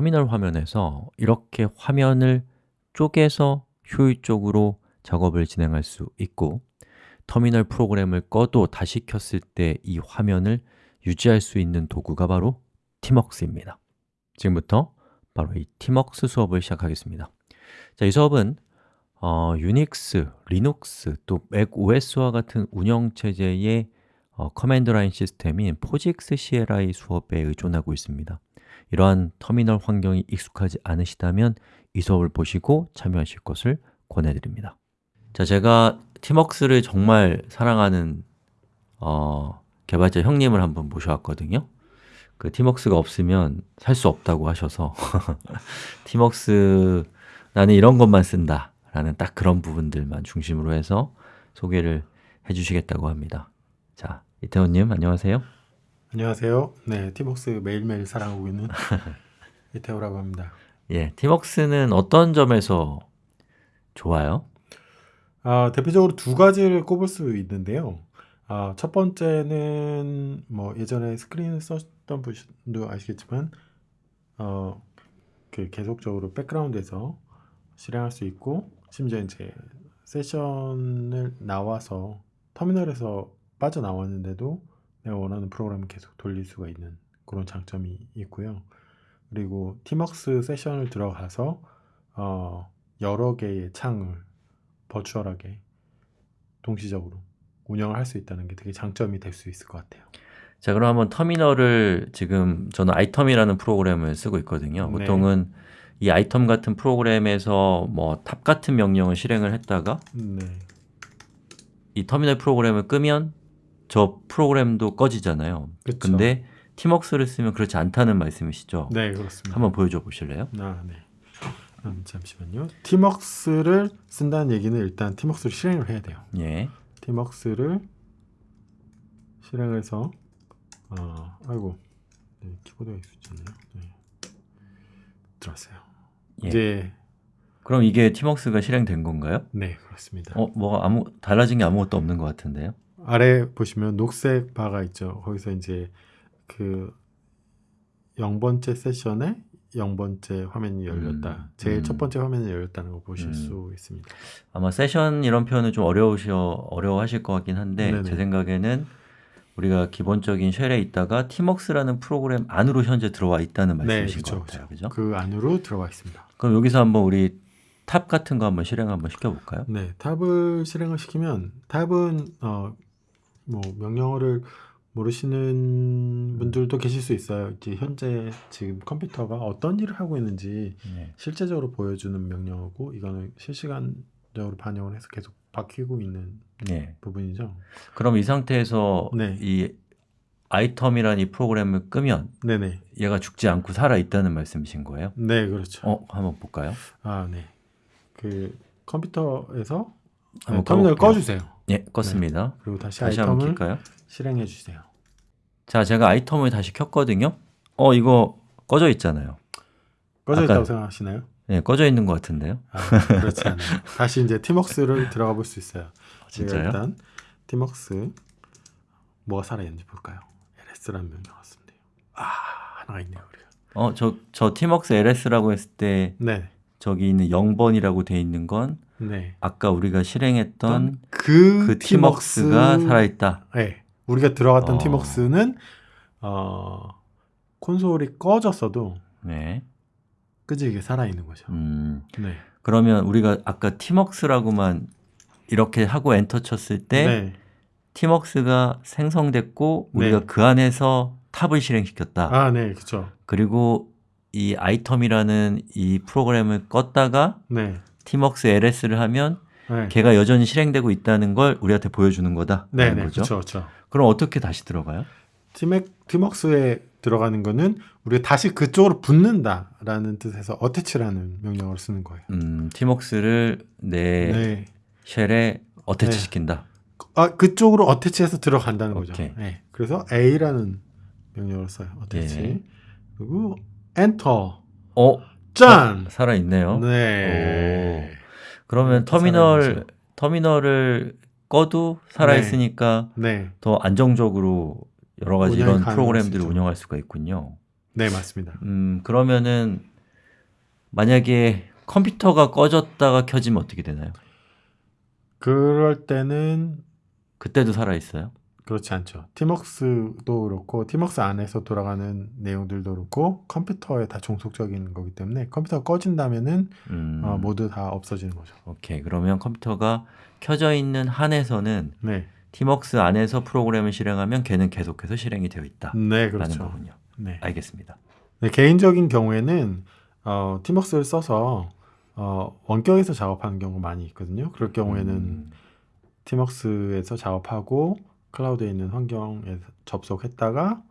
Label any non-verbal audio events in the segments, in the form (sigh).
터미널 화면에서 이렇게 화면을 쪼개서 효율적으로 작업을 진행할 수 있고 터미널 프로그램을 꺼도 다시 켰을 때 이 화면을 유지할 수 있는 도구가 바로 tmux입니다. 지금부터 바로 이 tmux 수업을 시작하겠습니다. 자, 이 수업은 어, 유닉스, 리눅스, 또 macOS와 같은 운영체제의 어, command line 시스템인 POSIX CLI 수업에 의존하고 있습니다 이러한 터미널 환경이 익숙하지 않으시다면 이 수업을 보시고 참여하실 것을 권해드립니다. 자, 제가 티먹스를 정말 사랑하는 어, 개발자 형님을 한번 모셔왔거든요. 그 티먹스가 없으면 살 수 없다고 하셔서 (laughs) 티먹스 나는 이런 것만 쓴다 라는 딱 그런 부분들만 중심으로 해서 소개를 해주시겠다고 합니다. 자, 이태원님 안녕하세요 안녕하세요. 네, 티벅스 매일매일 사랑하고 있는 (laughs) 이태호라고 합니다. 예, 티먹스는 어떤 점에서 좋아요? 아, 대표적으로 두 가지를 꼽을 수 있는데요. 아, 첫 번째는 뭐 예전에 스크린 썼던 분도 아시겠지만 어, 그 계속적으로 백그라운드에서 실행할 수 있고 심지어 이제 세션을 나와서 터미널에서 빠져나왔는데도 내가 원하는 프로그램을 계속 돌릴 수가 있는 그런 장점이 있고요. 그리고 티먹스 세션을 들어가서 어, 여러 개의 창을 버추얼하게 동시적으로 운영을 할 수 있다는 게 되게 장점이 될 수 있을 것 같아요. 자, 그럼 한번 터미널을 지금 저는 아이텀이라는 프로그램을 쓰고 있거든요. 네. 보통은 이 iTerm 같은 프로그램에서 뭐 top 같은 명령을 실행을 했다가 네, 이 터미널 프로그램을 끄면 저 프로그램도 꺼지잖아요. 그쵸. 근데 tmux를 쓰면 그렇지 않다는 말씀이시죠? 네 그렇습니다. 한번 보여줘 보실래요? 아, 네. 음, 잠시만요. tmux를 쓴다는 얘기는 일단 tmux를 실행을 해야 돼요. 예. tmux를 실행해서 어, 아이고 네, 키보드가 있었잖아요. 네. 들어왔어요. 예. 이제 그럼 이게 티먹스가 실행된 건가요? 네 그렇습니다. 어, 뭐가 아무 달라진 게 아무것도 없는 것 같은데요? 아래 보시면 녹색 바가 있죠. 거기서 이제 그 0번째 세션에 0번째 화면이 열렸다. 음, 제일 음. 첫 번째 화면이 열렸다는 걸 보실 음. 수 있습니다. 아마 세션 이런 표현은 좀 어려우셔 어려워하실 것 같긴 한데 네네. 제 생각에는 우리가 기본적인 shell에 있다가 tmux라는 프로그램 안으로 현재 들어와 있다는 말씀이신 그쵸, 것 같아요. 그죠? 그 안으로 들어가 있습니다. 그럼 여기서 한번 우리 top 같은 거 한번 실행 한번 시켜볼까요? 네, top을 실행을 시키면 top은 어, 뭐 명령어를 모르시는 분들도 계실 수 있어요. 이제 현재 지금 컴퓨터가 어떤 일을 하고 있는지 네. 실제적으로 보여주는 명령어고 이거는 실시간적으로 반영을 해서 계속 바뀌고 있는 네. 부분이죠. 그럼 이 상태에서 네. 이 아이텀이라는 이 프로그램을 끄면 네네. 얘가 죽지 않고 살아 있다는 말씀이신 거예요? 네, 그렇죠. 어, 한번 볼까요? 아, 네. 그 컴퓨터에서 한번 터미널. 꺼주세요. 예, 껐습니다. 그리고 다시, 다시 한번 아이템을 킬까요? 실행해 주세요. 자, 제가 아이텀을 다시 켰거든요. 어, 이거 꺼져 있잖아요. 꺼져 아까- 있다고 생각하시나요? 네, 꺼져 있는 것 같은데요. 아, 그렇지 않아요. (laughs) 다시 이제 티먹스를 들어가 볼 수 있어요. 제가 진짜요? 일단 티먹스 뭐가 살아 있는지 볼까요? ls라는 명령 왔습니다. 아, 하나가 있네요, 우리가. 어, 저, 저 티먹스 LS라고 했을 때 네. 저기 있는 0번이라고 돼 있는 건 네. 아까 우리가 실행했던 그, 그 티먹스가 티먹스- 살아있다. 네. 우리가 들어갔던 어. 티먹스는 어, 콘솔이 꺼졌어도 네. 끄지게 살아 있는 거죠. 음, 네. 그러면 우리가 아까 tmux라고만 이렇게 하고 엔터 쳤을 때 네. tmux가 생성됐고 우리가 네. 그 안에서 top을 실행시켰다. 아, 네, 그렇죠. 그리고 이 iTerm이라는 이 프로그램을 껐다가 네. tmux ls를 하면 네. 걔가 여전히 실행되고 있다는 걸 우리한테 보여주는 거다. 네, 네, 거죠. 그렇죠, 그렇죠. 그럼 어떻게 다시 들어가요? 티맥 티먹스에 들어가는 거는 우리가 다시 그쪽으로 붙는다라는 뜻에서 어태치라는 명령어를 쓰는 거예요. 음, 티먹스를 내 네. 쉘에 어태치 네. 시킨다. 아 그쪽으로 어태치해서 들어간다는 거죠. 오케이. 네. 그래서 A라는 명령어를 써요. 어태치. 예. 그리고 엔터. 어, 짠. 살아 있네요. 네. 그러면 이렇게 터미널 살아있죠. 터미널을 꺼도 살아 네. 있으니까 네. 더 안정적으로 여러 가지 이런 프로그램들을. 운영할 수가 있군요. 네, 맞습니다. 음, 그러면은 만약에 컴퓨터가 꺼졌다가 켜지면 어떻게 되나요? 그럴 때는 그때도 살아 있어요? 그렇지 않죠. 티먹스도 그렇고 티먹스 안에서 돌아가는 내용들도 그렇고 컴퓨터에 다 종속적인 거기 때문에 컴퓨터가 꺼진다면은 음, 어, 모두 다 없어지는 거죠. 오케이. 그러면 컴퓨터가 켜져 있는 한에서는 네, 티먹스 안에서 프로그램을 실행하면 걔는 계속해서 실행이 되어 있다. 네 라는 그렇죠. 거군요. 네. 알겠습니다. 네, 개인적인 경우에는 어, 티먹스를 써서 어, 원격에서 작업하는 경우가 많이 있거든요. 그럴 경우에는 음, 티먹스에서 작업하고 클라우드에 있는 환경에 접속했다가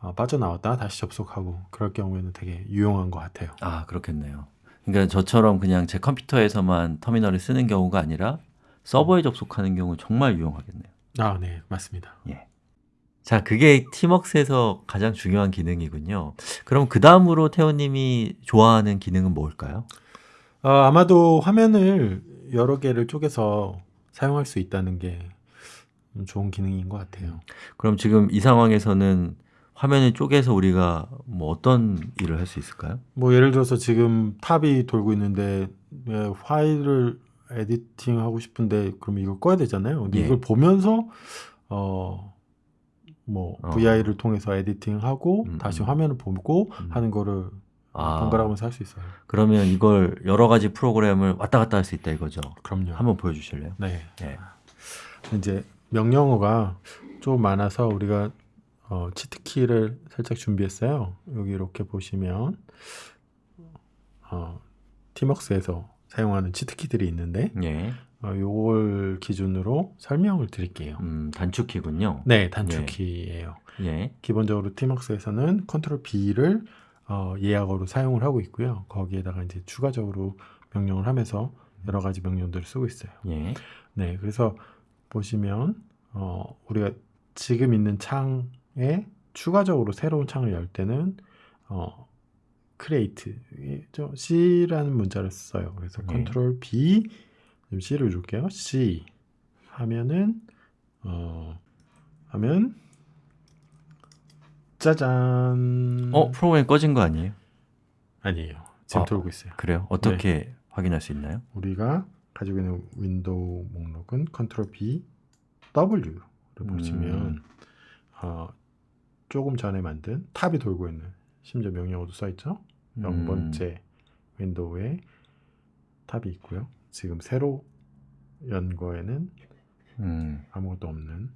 어, 빠져나왔다가 다시 접속하고 그럴 경우에는 되게 유용한 것 같아요. 아, 그렇겠네요. 그러니까 저처럼 그냥 제 컴퓨터에서만 터미널을 쓰는 경우가 아니라 서버에 접속하는 경우 정말 유용하겠네요. 아, 네, 맞습니다. 자, 그게 티먹스에서 가장 중요한 기능이군요. 그럼 그 다음으로 태호님이 좋아하는 기능은 뭘까요? 어, 아마도 화면을 여러 개를 쪼개서 사용할 수 있다는 게 음, 좋은 기능인 것 같아요. 그럼 지금 이 상황에서는 화면을 쪼개서 우리가 뭐 어떤 일을 할 수 있을까요? 뭐 예를 들어서 지금 탑이 돌고 있는데 예, 파일을 에디팅 하고 싶은데 그럼 이걸 꺼야 되잖아요. 근데 예. 이걸 보면서 어, 뭐 어. VI를 통해서 에디팅하고 음, 다시 음. 화면을 보고 음. 하는 거를 아, 번갈아 가면서 할 수 있어요. 그러면 이걸 여러 가지 프로그램을 왔다 갔다 할 수 있다 이거죠. 그럼요. 한번 보여주실래요? 네. 네. 이제 명령어가 좀 많아서 우리가 어, 치트키를 살짝 준비했어요. 여기 이렇게 보시면 어, 티먹스에서 사용하는 치트키들이 있는데 예, 어, 요걸 기준으로 설명을 드릴게요. 음, 단축키군요. 네, 단축키예요. 예, 기본적으로 티먹스에서는 컨트롤 B를 어, 예약어로 사용을 하고 있고요. 거기에다가 이제 추가적으로 명령을 하면서 여러 가지 명령들을 쓰고 있어요. 예, 네, 그래서 보시면 어, 우리가 지금 있는 창에 추가적으로 새로운 창을 열 때는 어, create 저 C라는 문자를 써요. 그래서 네. 컨트롤 B C를 줄게요. C 하면은 어, 하면 짜잔. 어, 프로그램 꺼진 거 아니에요? 아니에요. 지금 아. 돌고 있어요. 그래요? 어떻게 확인할 수 있나요? 우리가 가지고 있는 윈도우 목록은 컨트롤 B W를 음. 보시면 어, 조금 전에 만든 top이 돌고 있는 심지어 명령어도 써 있죠. 음. 0번째 윈도우에 top이 있고요. 지금 새로 연 거에는 음, 아무것도 없는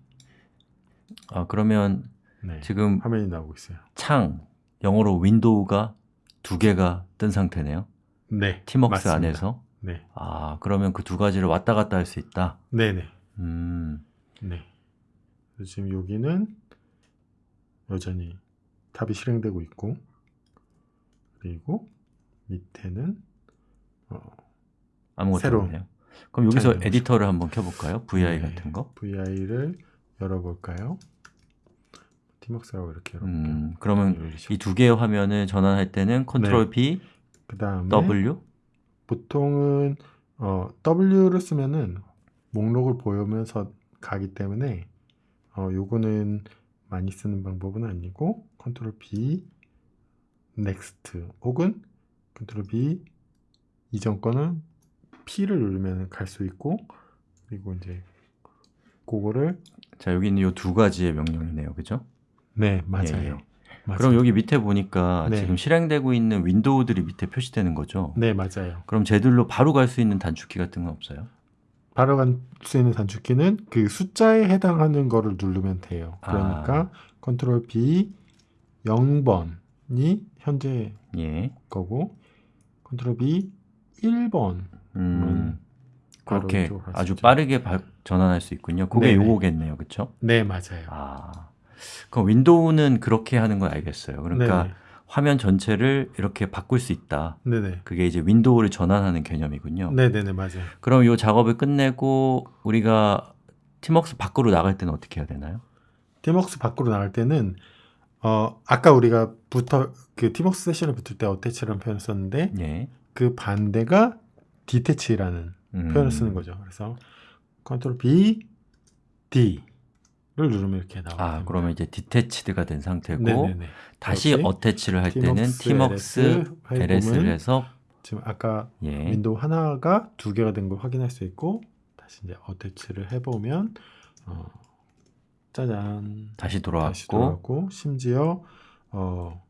아, 그러면 네, 지금 화면이 나오고 있어요. 창, 영어로 윈도우가 두 개가 뜬 상태네요. 네, 맞습니다. 안에서. 네, 아, 그러면 그 두 가지를 왔다 갔다 할 수 있다. 네, 네, 음, 네. 지금 여기는 여전히 탑이 실행되고 있고 그리고 밑에는 어, 아무것도 새로운 없네요. 그럼 여기서 에디터를 한번 켜볼까요? VI 네. 같은 거? VI를 열어볼까요? tmux라고 이렇게 열어볼게요. 음, 그러면 이 두 개의 화면을 전환할 때는 컨트롤 B, 그 다음에 W? 보통은 어, W를 쓰면은 목록을 보면서 가기 때문에 어, 요거는 많이 쓰는 방법은 아니고 컨트롤 B Next 혹은 컨트롤 B 이전 거는 P를 누르면 갈 수 있고 그리고 이제 그거를 자, 여기 있는 이두 가지의 명령이네요. 그죠? 네 맞아요. 예, 예. 맞아요. 그럼 여기 밑에 보니까 네. 지금 실행되고 있는 윈도우들이 밑에 표시되는 거죠? 네 맞아요. 그럼 쟤들로 바로 갈 수 있는 단축키 같은 건 없어요? 바로 갈 수 있는 단축키는 그 숫자에 해당하는 거를 누르면 돼요. 그러니까 아. 컨트롤 B 0번이 현재 예. 거고 컨트롤 B 1번 음, 그렇게 아주. 빠르게 바- 전환할 수 있군요. 그게 네네. 요거겠네요. 그쵸? 네 맞아요. 아, 그럼 윈도우는 그렇게 하는 걸 알겠어요. 그러니까 네네. 화면 전체를 이렇게 바꿀 수 있다. 네네. 그게 이제 윈도우를 전환하는 개념이군요. 네네네 맞아요. 그럼 이 작업을 끝내고 우리가 tmux 밖으로 나갈 때는 어떻게 해야 되나요? tmux 밖으로 나갈 때는 어 아까 우리가 붙어 그 tmux 세션을 붙을 때 attach라는 표현을 썼는데 예. 그 반대가 detach라는 음, 표현을 쓰는 거죠. 그래서 컨트롤 B D 를 누르면 이렇게 나와요. 아, 그러면 이제 detached가 된 상태고 네네네. 다시 attach를 할 때는 ls 파일 ls를 해서 지금 아까 예. 윈도우 하나가 두 개가 된 걸 확인할 수 있고 다시 이제 attach를 해보면 어, 짜잔 다시 다시 돌아왔고 돌아왔고 심지어 어,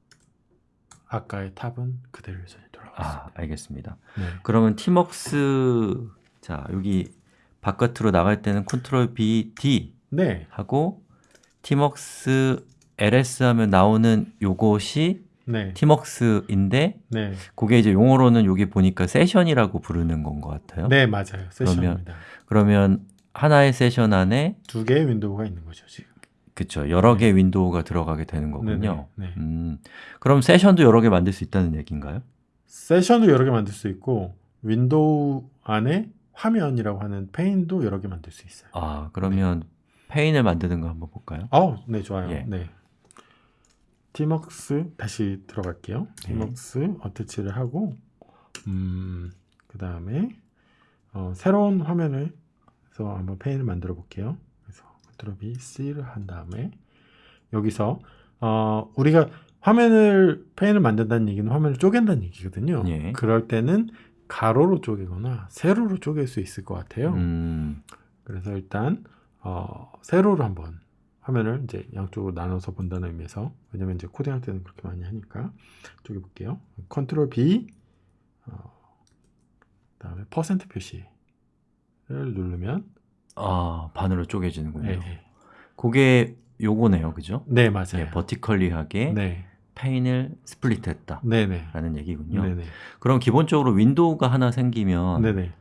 아까의 top은 그대로 여전히 돌아가 아. 알겠습니다. 네. 그러면 tmux 자, 여기 바깥으로 나갈 때는 컨트롤 B, D 네, 하고 tmux ls 하면 나오는 요것이 네, tmux인데 네, 그게 이제 용어로는 여기 보니까 세션이라고 부르는 건 것 같아요. 네 맞아요. 세션입니다. 그러면 하나의 세션 안에 두 개의 윈도우가 있는 거죠 지금. 그쵸 여러 개의 윈도우가 들어가게 되는 거군요. 네, 네. 음, 그럼 세션도 여러 개 만들 수 있다는 얘기인가요? 세션도 여러 개 만들 수 있고 윈도우 안에 화면이라고 하는 pane도 여러 개 만들 수 있어요. 아 그러면 pane을 만드는 거 한번 볼까요? 아우, 네 좋아요. 예. 네. tmux 다시 들어갈게요. 네. tmux attach를 하고 음, 그 다음에 어, 새로운 화면을 해서 한번 pane을 만들어 볼게요. 그래서 컨트롤 B, C를 한 다음에 여기서 어, 우리가 화면을 pane을 만든다는 얘기는 화면을 쪼갠다는 얘기거든요. 예. 그럴 때는 가로로 쪼개거나 세로로 쪼갤 수 있을 것 같아요. 음, 그래서 일단 어, 세로로 한번 화면을 이제 양쪽으로 나눠서 본다는 의미에서 왜냐면 이제 코딩할 때는 그렇게 많이 하니까 쪼개 볼게요. 컨트롤 B 어, 그다음에 퍼센트 표시를 누르면 아 반으로 쪼개지는군요. 네, 네. 그게 요거네요, 그죠? 네 맞아요. 예, vertically하게 네, pane을 split했다라는 네, 네, 얘기군요. 네, 네, 그럼 기본적으로 윈도우가 하나 생기면 네, 네,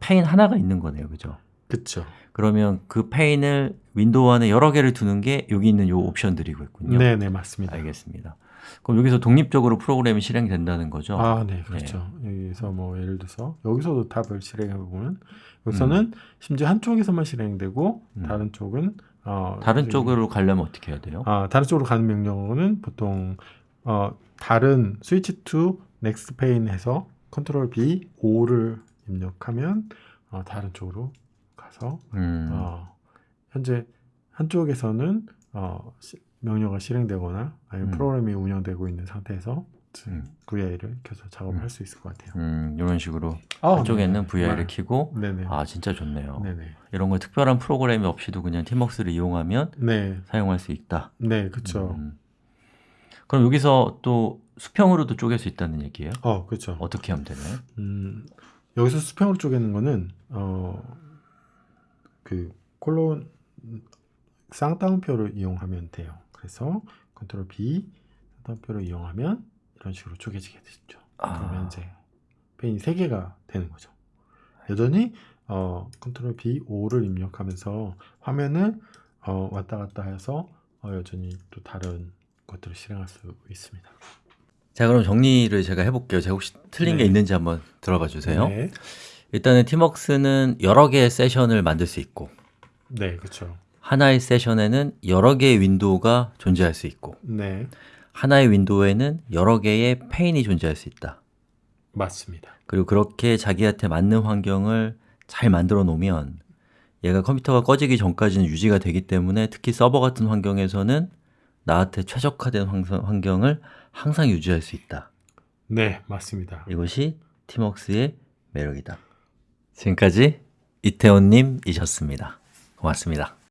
pane 하나가 있는 거네요, 그죠? 그렇죠. 그러면 그 pane을 윈도우 안에 여러 개를 두는 게 여기 있는 요 옵션들이겠군요. 네, 네 맞습니다. 알겠습니다. 그럼 여기서 독립적으로 프로그램이 실행된다는 거죠? 아, 네, 그렇죠. 여기서 뭐 예를 들어서 여기서도 top을 실행해 보면 여기서는 심지어 한쪽에서만 실행되고 음. 다른 쪽은 어, 다른 쪽으로 가려면 어떻게 해야 돼요? 아, 다른 쪽으로 가는 명령어는 보통 어, 다른 switch to next pane 해서 컨트롤 B O를 입력하면 어, 다른 쪽으로 가서 음, 어, 현재 한쪽에서는 어, 시- 명령어가 실행되거나 아니면 음. 프로그램이 운영되고 있는 상태에서 음. VI를 켜서 작업을 음. 할수 있을 것 같아요. 음, 이런 식으로 아, 한쪽에는 네. VI를 네. 네네. 아 진짜 좋네요. 네네. 이런 거 특별한 프로그램이 없이도 그냥 티먹스를 이용하면 네. 사용할 수 있다. 네. 음. 그럼 여기서 또 수평으로도 쪼갤 수 있다는 얘기예요? 어, 그쵸. 어떻게 하면 되나요? 음, 여기서 수평으로 쪼개는 거는 어, 그 콜론 쌍따옴표를 이용하면 돼요. 그래서 컨트롤 B 쌍따옴표를 이용하면 이런 식으로 쪼개지게 되죠. 그러면 아, 이제 pane이 세 개가 되는 거죠. 여전히 어, 컨트롤 B O를 입력하면서 화면을 어, 왔다 갔다 해서 어, 여전히 또 다른 것들을 실행할 수 있습니다. 자 그럼 정리를 제가 해볼게요. 제가 혹시 틀린 게 네. 있는지 한번 들어봐 주세요. 네, 일단은 tmux는 여러 개의 세션을 만들 수 있고 네, 그렇죠. 하나의 세션에는 여러 개의 윈도우가 존재할 수 있고 네, 하나의 윈도우에는 여러 개의 pane이 존재할 수 있다. 맞습니다. 그리고 그렇게 자기한테 맞는 환경을 잘 만들어 놓으면 얘가 컴퓨터가 꺼지기 전까지는 유지가 되기 때문에 특히 서버 같은 환경에서는 나한테 최적화된 환경- 환경을 항상 유지할 수 있다. 네, 맞습니다. 이것이 티먹스의 매력이다. 지금까지 이태원님이셨습니다. 고맙습니다.